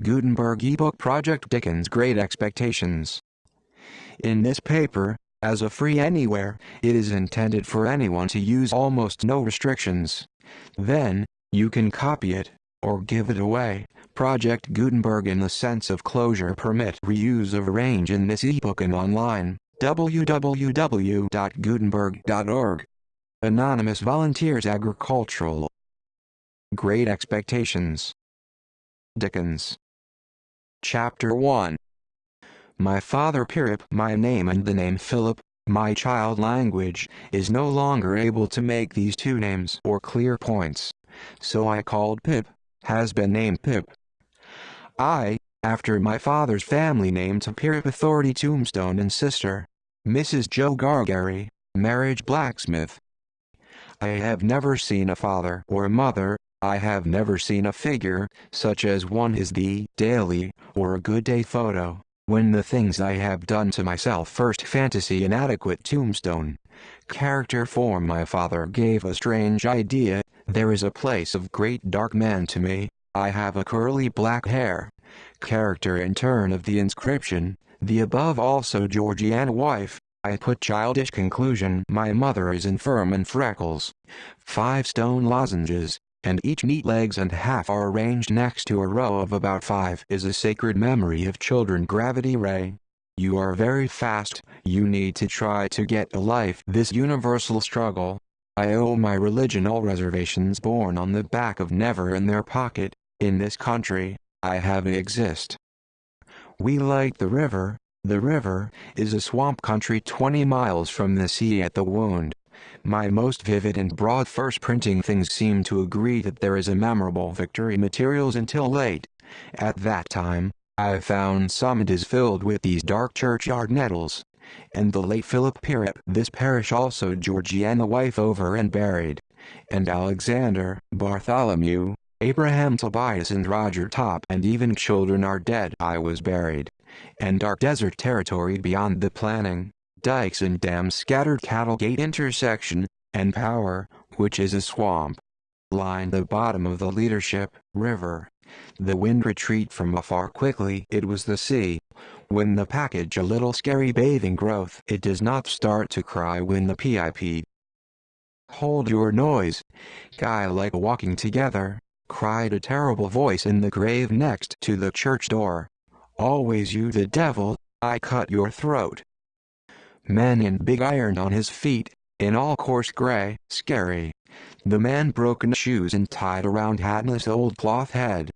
Gutenberg ebook project Dickens Great Expectations. In this paper, as a free anywhere, it is intended for anyone to use almost no restrictions. Then, you can copy it, or give it away. Project Gutenberg in the sense of closure permit reuse of range in this ebook and online. www.gutenberg.org Anonymous Volunteers Agricultural Great Expectations Dickens Chapter 1 My father Pirrip, my name and the name Philip, my child language, is no longer able to make these two names or clear points. So I called Pip, has been named Pip. I, after my father's family name to Pirrip Authority Tombstone and sister, Mrs. Joe Gargery, marriage blacksmith. I have never seen a father or a mother, I have never seen a figure, such as one is the daily, or a good day photo, when the things I have done to myself first fantasy inadequate tombstone. Character form. My father gave a strange idea, there is a place of great dark man to me, I have a curly black hair. Character in turn of the inscription, the above also Georgiana wife, I put childish conclusion. My mother is infirm and freckles. Five stone lozenges, and each neat legs and half are arranged next to a row of about five is a sacred memory of children gravity ray. You are very fast, you need to try to get a life this universal struggle. I owe my religion all reservations born on the back of never in their pocket, in this country, I have exist. We like the river, the river is a swamp country 20 miles from the sea at the wound. My most vivid and broad first printing things seem to agree that there is a memorable victory materials until late. At that time, I found some it is filled with these dark churchyard nettles. And the late Philip Pirrip, this parish also Georgiana wife over and buried. And Alexander, Bartholomew, Abraham Tobias and Roger Top and even children are dead I was buried and dark desert territory beyond the planning, dikes and dams scattered cattle gate intersection, and power, which is a swamp. Line the bottom of the leadership, river. The wind retreat from afar quickly it was the sea. When the package a little scary bathing growth it does not start to cry when the PIP. Hold your noise. Guy like walking together, cried a terrible voice in the grave next to the church door. Always you the devil, I cut your throat. Man in big iron on his feet, in all coarse gray, scary. The man broken shoes and tied around hatless old cloth head.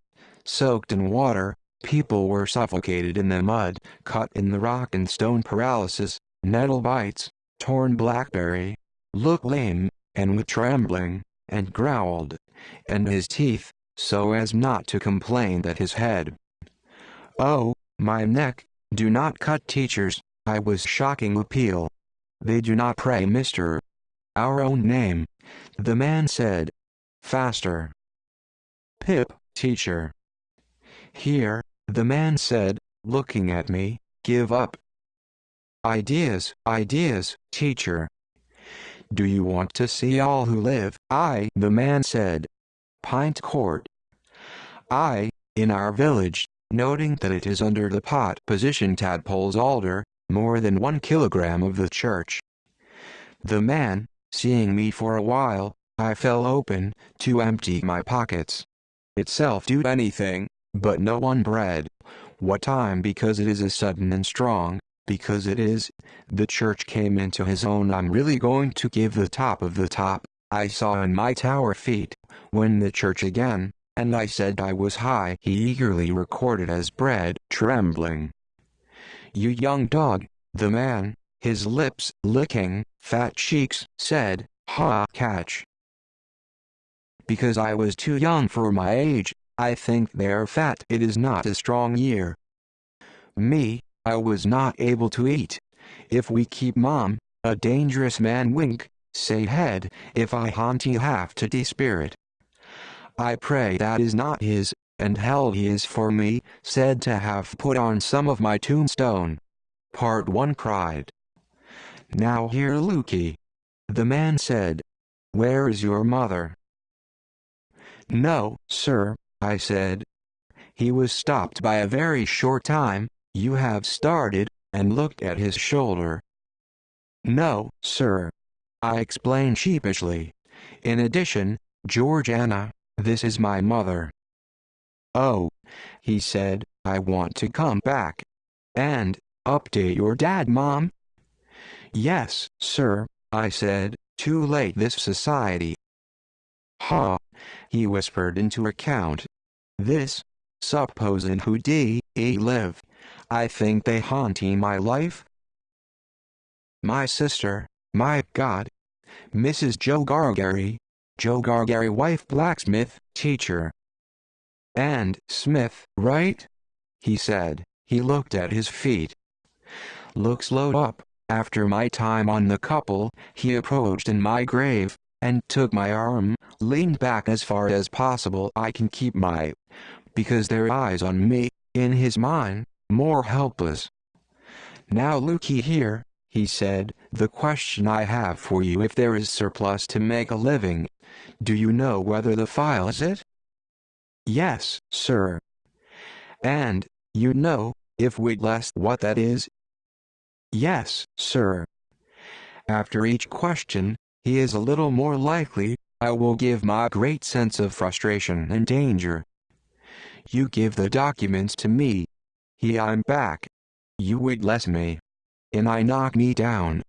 Soaked in water, people were suffocated in the mud, cut in the rock and stone paralysis, nettle bites, torn blackberry, looked lame, and with trembling, and growled, and his teeth, so as not to complain that his head Oh, my neck, do not cut teachers, I was shocking appeal. They do not pray Mr. Our own name. The man said. Faster. Pip, teacher. Here, the man said, looking at me, give up. Ideas, ideas, teacher. Do you want to see all who live? I, the man said. Pint Court. I, in our village, noting that it is under the pot position tadpoles alder, more than one kilogram of the church. The man, seeing me for a while, I fell open, to empty my pockets. Itself do anything, but no one bread. What time because it is a sudden and strong, because it is, the church came into his own I'm really going to give the top of the top, I saw in my tower feet, when the church again, and I said I was high. He eagerly recorded as bread, trembling. You young dog, the man, his lips licking, fat cheeks, said, Ha, catch. Because I was too young for my age, I think they're fat. It is not a strong year. Me, I was not able to eat. If we keep mom, a dangerous man wink, say head, if I haunt you have to despirit. I pray that is not his, and hell he is for me, said to have put on some of my tombstone. Part 1 cried. Now hear Lukey. The man said, Where is your mother? No, sir, I said. He was stopped by a very short time, you have started, and looked at his shoulder. No, sir. I explained sheepishly. In addition, Georgiana, this is my mother. Oh, he said, I want to come back. And, update your dad, Mom? Yes, sir, I said, too late this society. Ha, he whispered into account. This, supposin' who dee, e live. I think they haunting my life. My sister, my God. Mrs. Joe Gargery, Joe Gargery wife blacksmith, teacher. And Smith, right? He said. He looked at his feet. Looks low up. After my time on the couple, he approached in my grave, and took my arm, leaned back as far as possible I can keep my, because their eyes on me, in his mind, more helpless. Now looky here, he said, the question I have for you if there is surplus to make a living, do you know whether the file is it? Yes, sir. And, you know, if we'd less what that is? Yes, sir. After each question, he is a little more likely, I will give my great sense of frustration and danger. You give the documents to me. He I'm back. You would less me. And I knock me down.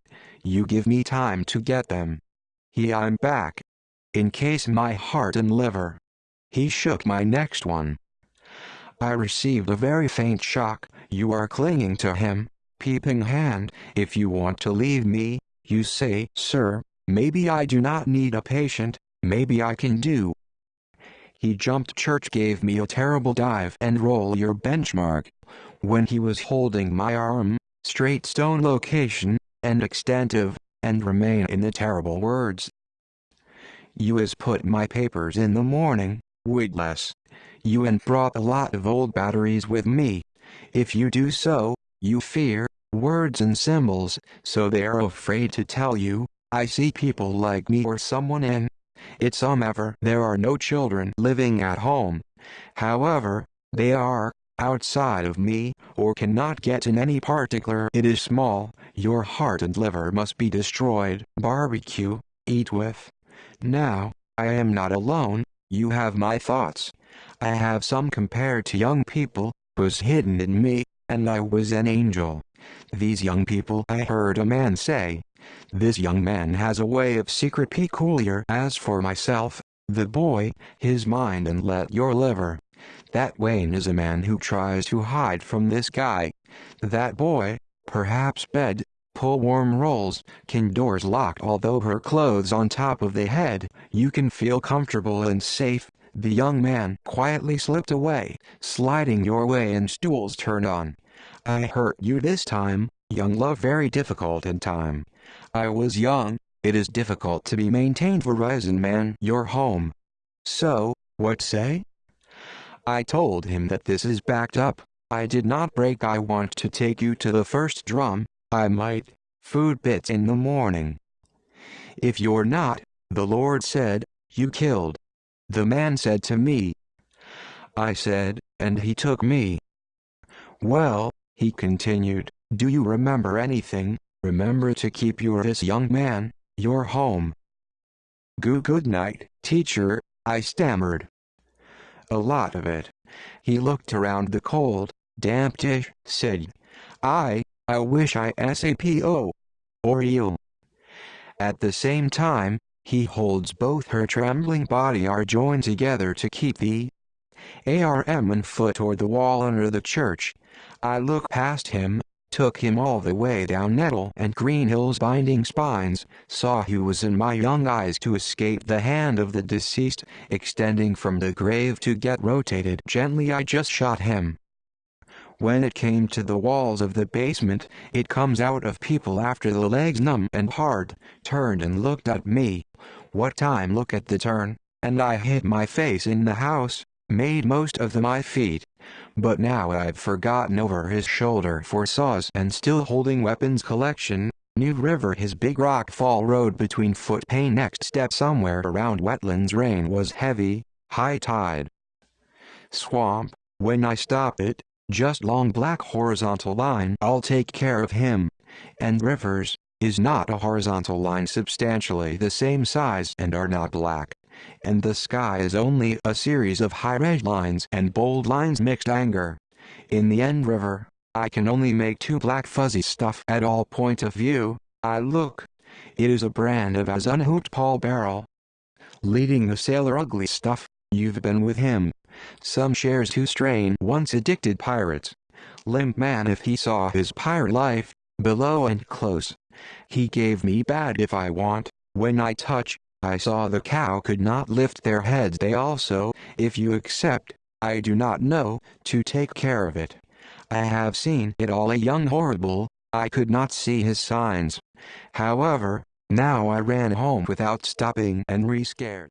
You give me time to get them. He I'm back. In case my heart and liver. He shook my next one. I received a very faint shock, you are clinging to him, peeping hand, if you want to leave me, you say, sir, maybe I do not need a patient, maybe I can do. He jumped church gave me a terrible dive and roll your benchmark. When he was holding my arm, straight stone location, and extensive, and remain in the terrible words. You is put my papers in the morning, Woodless. You and brought a lot of old batteries with me. If you do so, you fear, words and symbols, so they are afraid to tell you, I see people like me or someone in. It's um ever there are no children living at home. However, they are, outside of me, or cannot get in any particular it is small, your heart and liver must be destroyed. Barbecue, eat with. Now, I am not alone, you have my thoughts. I have some compared to young people, was hidden in me, and I was an angel. These young people I heard a man say. This young man has a way of secret peculiar. As for myself, the boy, his mind and let your liver. That Wayne is a man who tries to hide from this guy. That boy, perhaps bed, pull warm rolls, can doors locked although her clothes on top of the head, you can feel comfortable and safe. The young man quietly slipped away, sliding your way and stools turned on. I hurt you this time, young love very difficult in time. I was young, it is difficult to be maintained Verizon man your home. So, what say? I told him that this is backed up, I did not break I want to take you to the first drum, I might, food bits in the morning. If you're not, the Lord said, you killed. The man said to me. I said, and he took me. Well, he continued, do you remember anything, remember to keep your this young man, your home. Goo good night, teacher, I stammered. A lot of it. He looked around the cold, damp dish, said, I, I wish I SAPO. Or you. At the same time, he holds both her trembling body are joined together to keep the ARM and foot toward the wall under the church. I look past him, took him all the way down Nettle and Green Hills binding spines, saw he was in my young eyes to escape the hand of the deceased, extending from the grave to get rotated gently I just shot him. When it came to the walls of the basement, it comes out of people after the legs numb and hard, turned and looked at me. What time look at the turn, and I hit my face in the house, made most of the my feet. But now I've forgotten over his shoulder for saws and still holding weapons collection, New River his big rock fall road between foot pain next step somewhere around wetlands rain was heavy, high tide. Swamp, When I stop it, just long black horizontal line I'll take care of him. And rivers, is not a horizontal line substantially the same size and are not black. And the sky is only a series of high red lines and bold lines mixed anger. In the end river, I can only make two black fuzzy stuff at all point of view, I look. It is a brand of as unhooked Paul Barrel. Leading the sailor ugly stuff, you've been with him. Some shares to strain once addicted pirates. Limp man if he saw his pirate life, below and close. He gave me bad if I want, when I touch, I saw the cow could not lift their heads they also, if you accept, I do not know, to take care of it. I have seen it all a young horrible, I could not see his signs. However, now I ran home without stopping and re-scared.